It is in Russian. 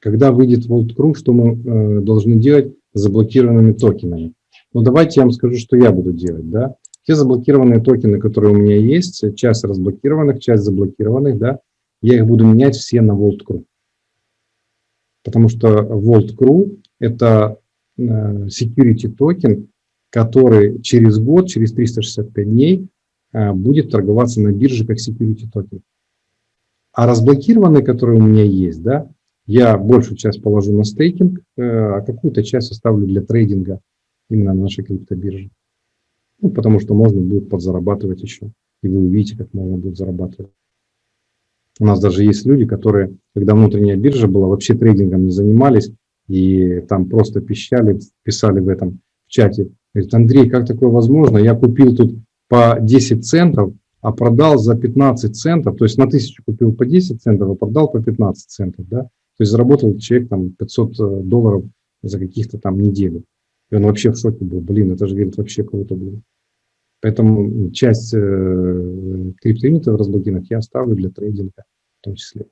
когда выйдет Vault.ru, что мы э, должны делать с заблокированными токенами. Ну, давайте я вам скажу, что я буду делать. Да? Те заблокированные токены, которые у меня есть, часть разблокированных, часть заблокированных, да, я их буду менять все на Vault.ru. Потому что Vault.ru – это э, security токен, который через год, через 365 дней э, будет торговаться на бирже как security токен. А разблокированные, которые у меня есть, да, я большую часть положу на стейкинг, э, а какую-то часть оставлю для трейдинга именно на нашей криптобирже. Ну, потому что можно будет подзарабатывать еще. И вы увидите, как можно будет зарабатывать. У нас даже есть люди, которые, когда внутренняя биржа была, вообще трейдингом не занимались, и там просто пищали, писали в этом в чате. Говорит, Андрей, как такое возможно? Я купил тут по 10 центов, а продал за 15 центов, то есть на тысячу купил по 10 центов, а продал по 15 центов, да? То есть заработал человек там 500 э, долларов за каких-то там неделю. И он вообще в шоке был, блин, это же, говорит, вообще круто было. Поэтому часть э, криптоюнитов разблокированных я оставлю для трейдинга в том числе.